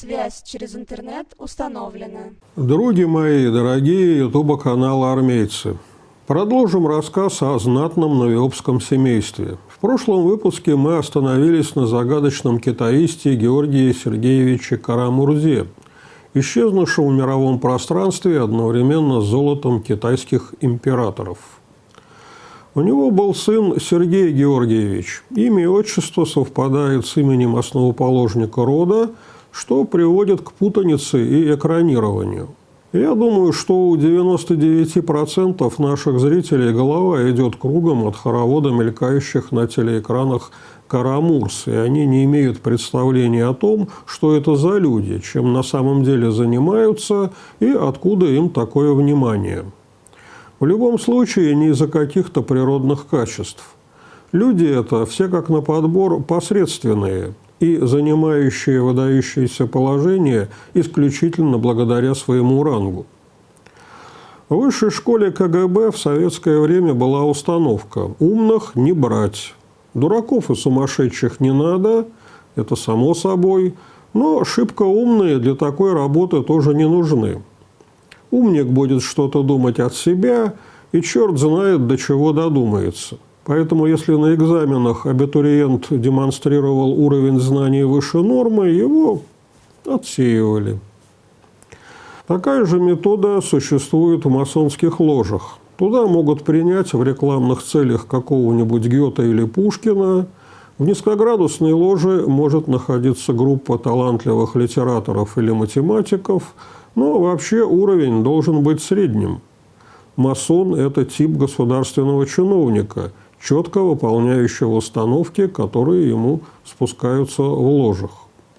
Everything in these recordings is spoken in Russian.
Связь через интернет установлена. Други мои, дорогие ютуба канала «Армейцы», продолжим рассказ о знатном новиопском семействе. В прошлом выпуске мы остановились на загадочном китаисте Георгии Сергеевиче Карамурзе, исчезнувшем в мировом пространстве одновременно с золотом китайских императоров. У него был сын Сергей Георгиевич. Имя и отчество совпадает с именем основоположника рода – что приводит к путанице и экранированию. Я думаю, что у 99% наших зрителей голова идет кругом от хоровода мелькающих на телеэкранах карамурс, и они не имеют представления о том, что это за люди, чем на самом деле занимаются и откуда им такое внимание. В любом случае, не из-за каких-то природных качеств. Люди это все как на подбор посредственные – и занимающие выдающееся положение исключительно благодаря своему рангу. В высшей школе КГБ в советское время была установка «умных не брать». Дураков и сумасшедших не надо, это само собой, но шибко умные для такой работы тоже не нужны. Умник будет что-то думать от себя, и черт знает, до чего додумается – Поэтому, если на экзаменах абитуриент демонстрировал уровень знаний выше нормы, его отсеивали. Такая же метода существует в масонских ложах. Туда могут принять в рекламных целях какого-нибудь Гёта или Пушкина. В низкоградусной ложе может находиться группа талантливых литераторов или математиков, но вообще уровень должен быть средним. Масон – это тип государственного чиновника – четко выполняющего установки, которые ему спускаются в ложах.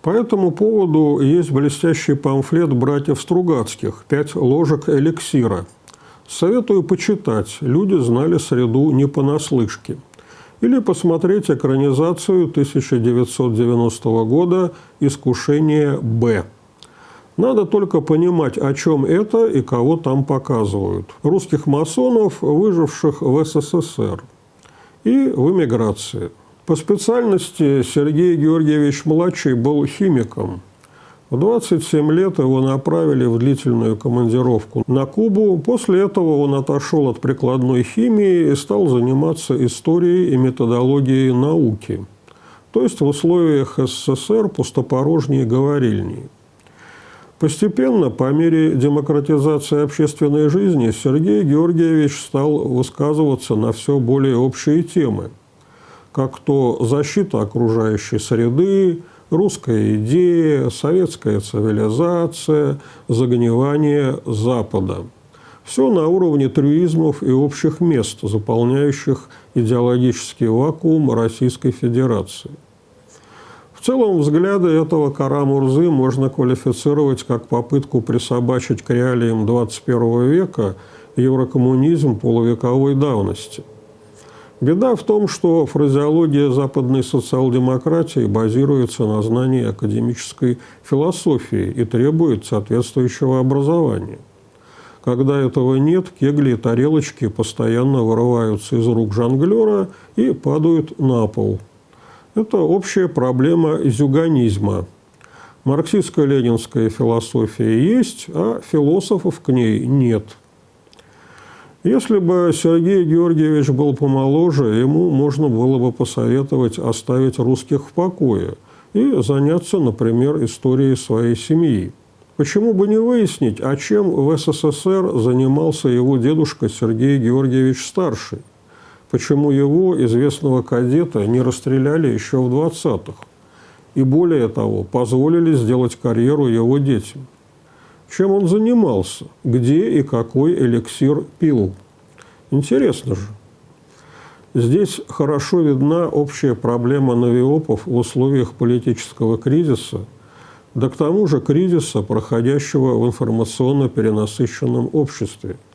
По этому поводу есть блестящий памфлет братьев Стругацких «Пять ложек эликсира». Советую почитать, люди знали среду не понаслышке. Или посмотреть экранизацию 1990 года «Искушение Б». Надо только понимать, о чем это и кого там показывают. Русских масонов, выживших в СССР – и в эмиграции. По специальности Сергей Георгиевич-младший был химиком. В 27 лет его направили в длительную командировку на Кубу. После этого он отошел от прикладной химии и стал заниматься историей и методологией науки. То есть в условиях СССР пустопорожней говорильни. Постепенно, по мере демократизации общественной жизни, Сергей Георгиевич стал высказываться на все более общие темы, как то защита окружающей среды, русская идея, советская цивилизация, загнивание Запада. Все на уровне трюизмов и общих мест, заполняющих идеологический вакуум Российской Федерации. В целом взгляды этого Карамурзы можно квалифицировать как попытку присобачить к реалиям 21 века еврокоммунизм полувековой давности. Беда в том, что фразеология западной социал-демократии базируется на знании академической философии и требует соответствующего образования. Когда этого нет, кегли и тарелочки постоянно вырываются из рук жонглера и падают на пол – это общая проблема зюганизма. Марксистская ленинская философия есть, а философов к ней нет. Если бы Сергей Георгиевич был помоложе, ему можно было бы посоветовать оставить русских в покое и заняться, например, историей своей семьи. Почему бы не выяснить, а чем в СССР занимался его дедушка Сергей Георгиевич Старший? Почему его, известного кадета, не расстреляли еще в 20-х. И более того, позволили сделать карьеру его детям. Чем он занимался? Где и какой эликсир пил? Интересно же. Здесь хорошо видна общая проблема новиопов в условиях политического кризиса, да к тому же кризиса, проходящего в информационно перенасыщенном обществе –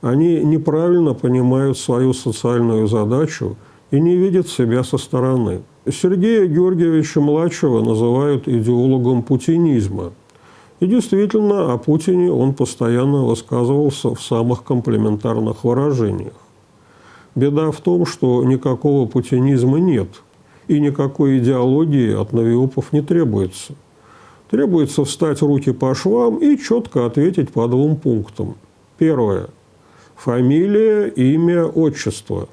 они неправильно понимают свою социальную задачу и не видят себя со стороны. Сергея Георгиевича-младшего называют идеологом путинизма. И действительно, о Путине он постоянно высказывался в самых комплементарных выражениях. Беда в том, что никакого путинизма нет, и никакой идеологии от новиопов не требуется. Требуется встать руки по швам и четко ответить по двум пунктам. Первое. Фамилия, имя, отчество.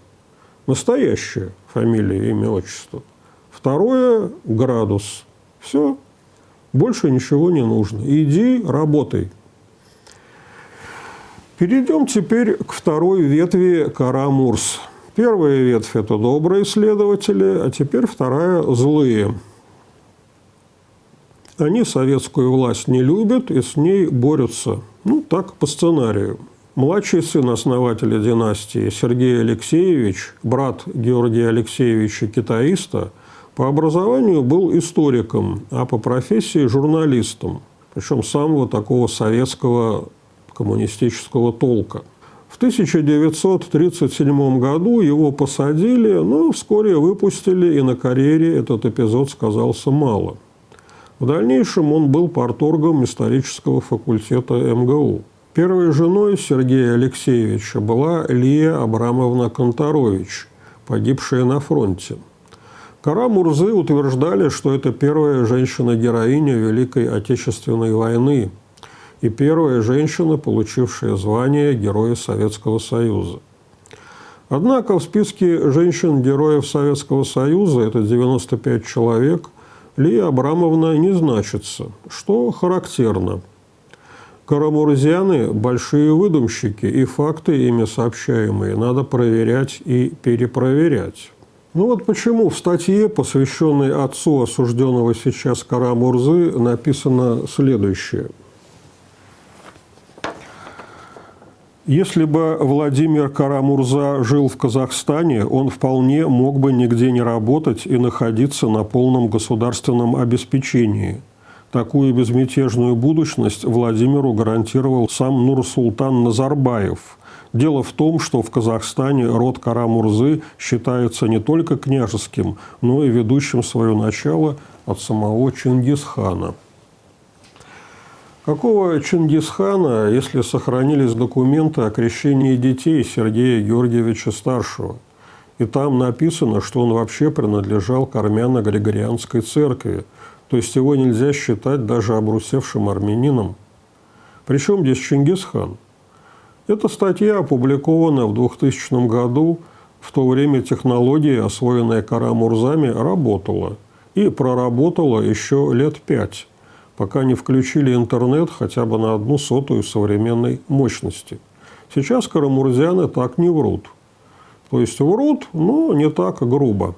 Настоящее фамилия, имя, отчество. Второе – градус. Все. Больше ничего не нужно. Иди, работай. Перейдем теперь к второй ветви Карамурс. Первая ветвь – это добрые следователи, а теперь вторая – злые. Они советскую власть не любят и с ней борются. Ну, так по сценарию. Младший сын основателя династии Сергей Алексеевич, брат Георгия Алексеевича Китаиста, по образованию был историком, а по профессии – журналистом. Причем самого такого советского коммунистического толка. В 1937 году его посадили, но вскоре выпустили, и на карьере этот эпизод сказался мало. В дальнейшем он был порторгом исторического факультета МГУ. Первой женой Сергея Алексеевича была Лия Абрамовна Конторович, погибшая на фронте. Кара Мурзы утверждали, что это первая женщина-героиня Великой Отечественной войны – и первая женщина, получившая звание Героя Советского Союза. Однако в списке женщин-героев Советского Союза, это 95 человек, Лия Абрамовна не значится, что характерно. Карамурзяны – большие выдумщики, и факты, ими сообщаемые, надо проверять и перепроверять. Ну вот почему в статье, посвященной отцу осужденного сейчас Карамурзы, написано следующее – Если бы Владимир Карамурза жил в Казахстане, он вполне мог бы нигде не работать и находиться на полном государственном обеспечении. Такую безмятежную будущность Владимиру гарантировал сам Нурсултан Назарбаев. Дело в том, что в Казахстане род Карамурзы считается не только княжеским, но и ведущим свое начало от самого Чингисхана – Какого Чингисхана, если сохранились документы о крещении детей Сергея Георгиевича Старшего? И там написано, что он вообще принадлежал к армяно-григорианской церкви, то есть его нельзя считать даже обрусевшим армянином. Причем здесь Чингисхан? Эта статья опубликована в 2000 году, в то время технология, освоенная Карамурзами, работала. И проработала еще лет пять пока не включили интернет хотя бы на одну сотую современной мощности. Сейчас карамурзяны так не врут. То есть врут, но не так грубо.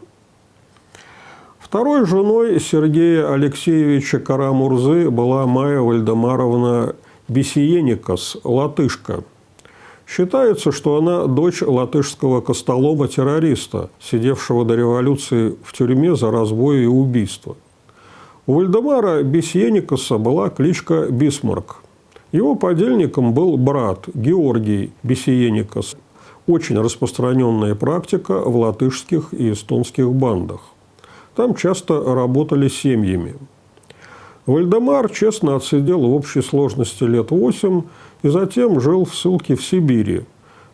Второй женой Сергея Алексеевича Карамурзы была Майя Вальдемаровна Бесиеникас, латышка. Считается, что она дочь латышского костолома-террориста, сидевшего до революции в тюрьме за разбой и убийство – у Вальдемара Бесьеникаса была кличка Бисмарк. Его подельником был брат Георгий Бесиеникас. Очень распространенная практика в латышских и эстонских бандах. Там часто работали семьями. Вальдемар честно отсидел в общей сложности лет восемь и затем жил в ссылке в Сибири,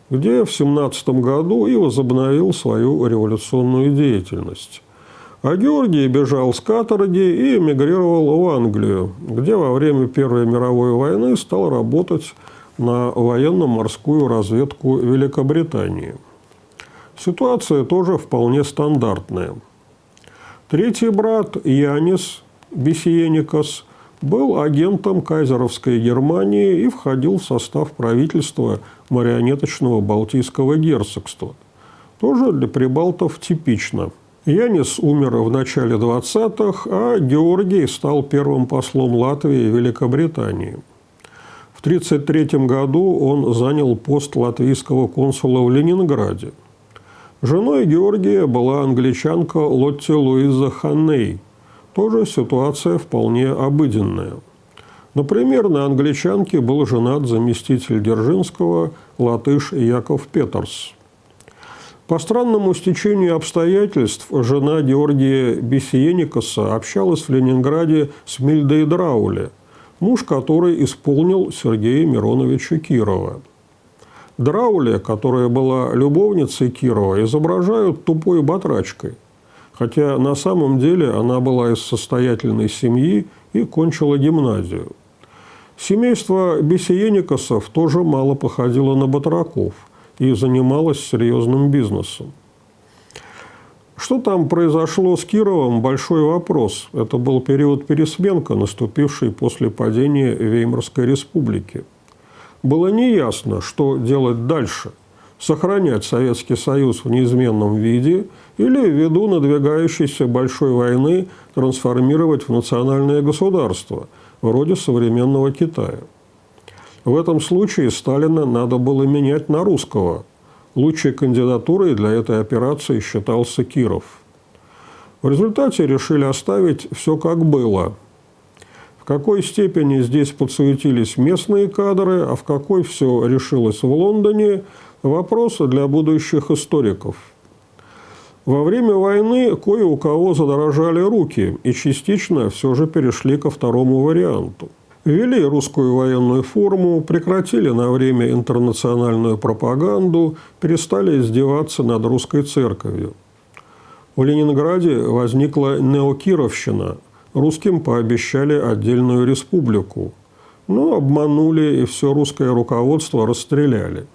где в 17 году и возобновил свою революционную деятельность. А Георгий бежал с каторги и эмигрировал в Англию, где во время Первой мировой войны стал работать на военно-морскую разведку Великобритании. Ситуация тоже вполне стандартная. Третий брат Янис Бесиеникас был агентом кайзеровской Германии и входил в состав правительства марионеточного Балтийского герцогства. Тоже для прибалтов типично – Янис умер в начале 20-х, а Георгий стал первым послом Латвии в Великобритании. В 1933 году он занял пост латвийского консула в Ленинграде. Женой Георгия была англичанка Лотти Луиза Ханней. Тоже ситуация вполне обыденная. Например, на англичанке был женат заместитель Держинского латыш Яков Петерс – по странному стечению обстоятельств жена Георгия Бесиеникаса общалась в Ленинграде с Мильдой Драули, муж которой исполнил Сергея Мироновича Кирова. Драули, которая была любовницей Кирова, изображают тупой батрачкой, хотя на самом деле она была из состоятельной семьи и кончила гимназию. Семейство Бесиеникосов тоже мало походило на батраков и занималось серьезным бизнесом. Что там произошло с Кировом – большой вопрос. Это был период пересменка, наступивший после падения Веймарской республики. Было неясно, что делать дальше – сохранять Советский Союз в неизменном виде или ввиду надвигающейся большой войны трансформировать в национальное государство, вроде современного Китая. В этом случае Сталина надо было менять на русского. Лучшей кандидатурой для этой операции считался Киров. В результате решили оставить все как было. В какой степени здесь подсуетились местные кадры, а в какой все решилось в Лондоне – Вопросы для будущих историков. Во время войны кое у кого задорожали руки и частично все же перешли ко второму варианту. Ввели русскую военную форму, прекратили на время интернациональную пропаганду, перестали издеваться над русской церковью. В Ленинграде возникла неокировщина. Русским пообещали отдельную республику. Но обманули и все русское руководство расстреляли.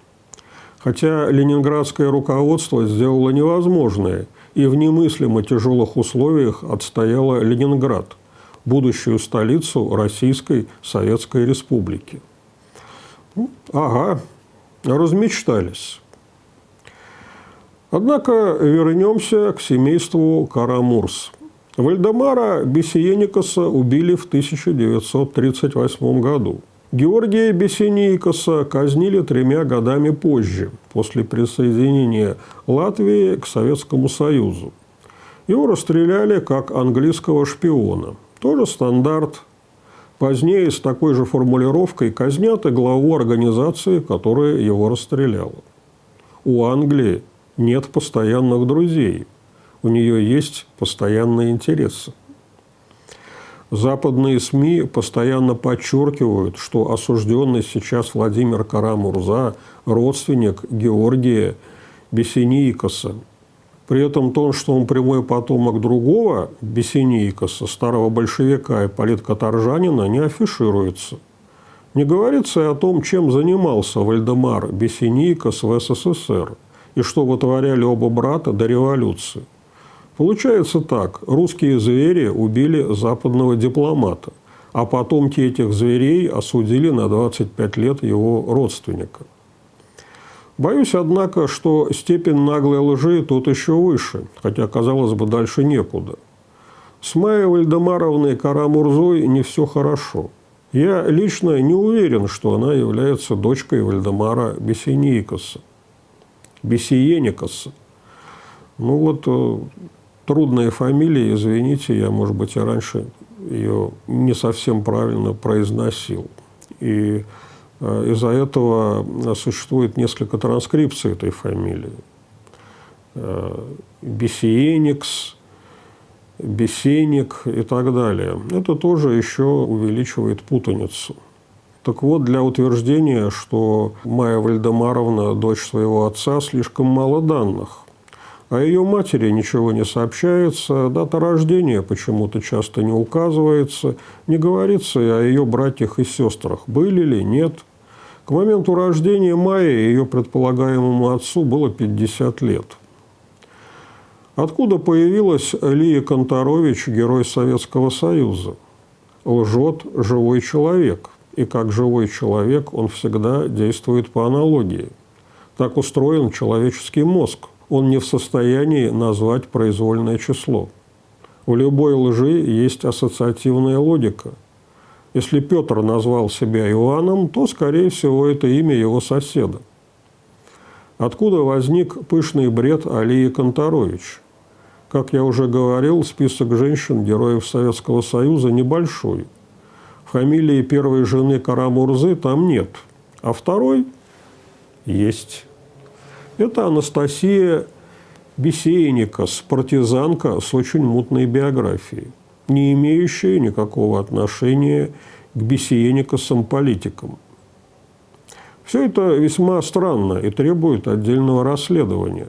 Хотя ленинградское руководство сделало невозможное и в немыслимо тяжелых условиях отстояло Ленинград, будущую столицу Российской Советской Республики. Ну, ага, размечтались. Однако вернемся к семейству Карамурс. Вальдемара Бесиеникаса убили в 1938 году. Георгия Бесенейкоса казнили тремя годами позже, после присоединения Латвии к Советскому Союзу. Его расстреляли как английского шпиона. Тоже стандарт. Позднее с такой же формулировкой казнят и главу организации, которая его расстреляла. У Англии нет постоянных друзей. У нее есть постоянные интересы. Западные СМИ постоянно подчеркивают, что осужденный сейчас Владимир Карамурза – родственник Георгия Бесенийкоса. При этом то, что он прямой потомок другого Бесенийкоса, старого большевика и политкоторжанина, не афишируется. Не говорится и о том, чем занимался Вальдемар Бесенийкос в СССР и что вытворяли оба брата до революции. Получается так. Русские звери убили западного дипломата, а потомки этих зверей осудили на 25 лет его родственника. Боюсь, однако, что степень наглой лжи тут еще выше, хотя, казалось бы, дальше некуда. С Майей Вальдемаровной Карамурзой не все хорошо. Я лично не уверен, что она является дочкой Вальдемара Бесеникаса. Бесиеникаса. Ну вот э, трудная фамилия, извините, я, может быть, и раньше ее не совсем правильно произносил. И э, из-за этого существует несколько транскрипций этой фамилии. Э, Бесиеникс, Бесеник и так далее. Это тоже еще увеличивает путаницу. Так вот, для утверждения, что Майя Вальдемаровна – дочь своего отца, слишком мало данных. О ее матери ничего не сообщается, дата рождения почему-то часто не указывается, не говорится и о ее братьях и сестрах, были ли, нет. К моменту рождения Майи ее предполагаемому отцу было 50 лет. Откуда появилась Лия Конторович, герой Советского Союза? Лжет живой человек. И как живой человек он всегда действует по аналогии. Так устроен человеческий мозг – он не в состоянии назвать произвольное число. У любой лжи есть ассоциативная логика. Если Петр назвал себя Иоанном, то, скорее всего, это имя его соседа. Откуда возник пышный бред Алии Конторович? Как я уже говорил, список женщин, героев Советского Союза, небольшой. Фамилии первой жены Карамурзы там нет, а второй есть. Это Анастасия Бесейникас, партизанка с очень мутной биографией, не имеющая никакого отношения к Бесейникасам-политикам. Все это весьма странно и требует отдельного расследования.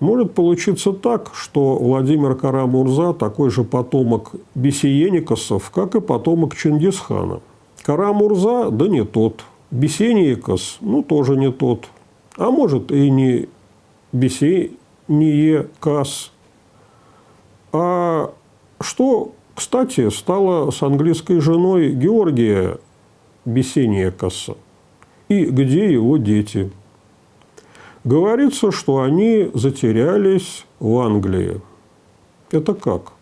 Может получиться так, что Владимир Карамурза такой же потомок Бесиеникосов, как и потомок Чингисхана. Карамурза, да не тот. Бесеникос, ну, тоже не тот. А может, и не Бесеникос. А что, кстати, стало с английской женой Георгия Бесеникоса? И где его дети? Говорится, что они затерялись в Англии. Это как?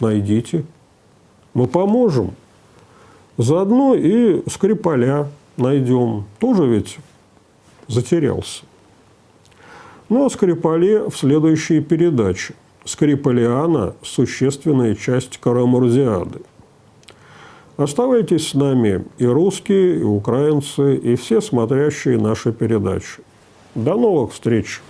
Найдите. Мы поможем. Заодно и Скрипаля найдем. Тоже ведь затерялся. Ну, а Скрипале в следующей передаче. Скрипалиана – существенная часть Карамурзиады. Оставайтесь с нами и русские, и украинцы, и все смотрящие наши передачи. До новых встреч!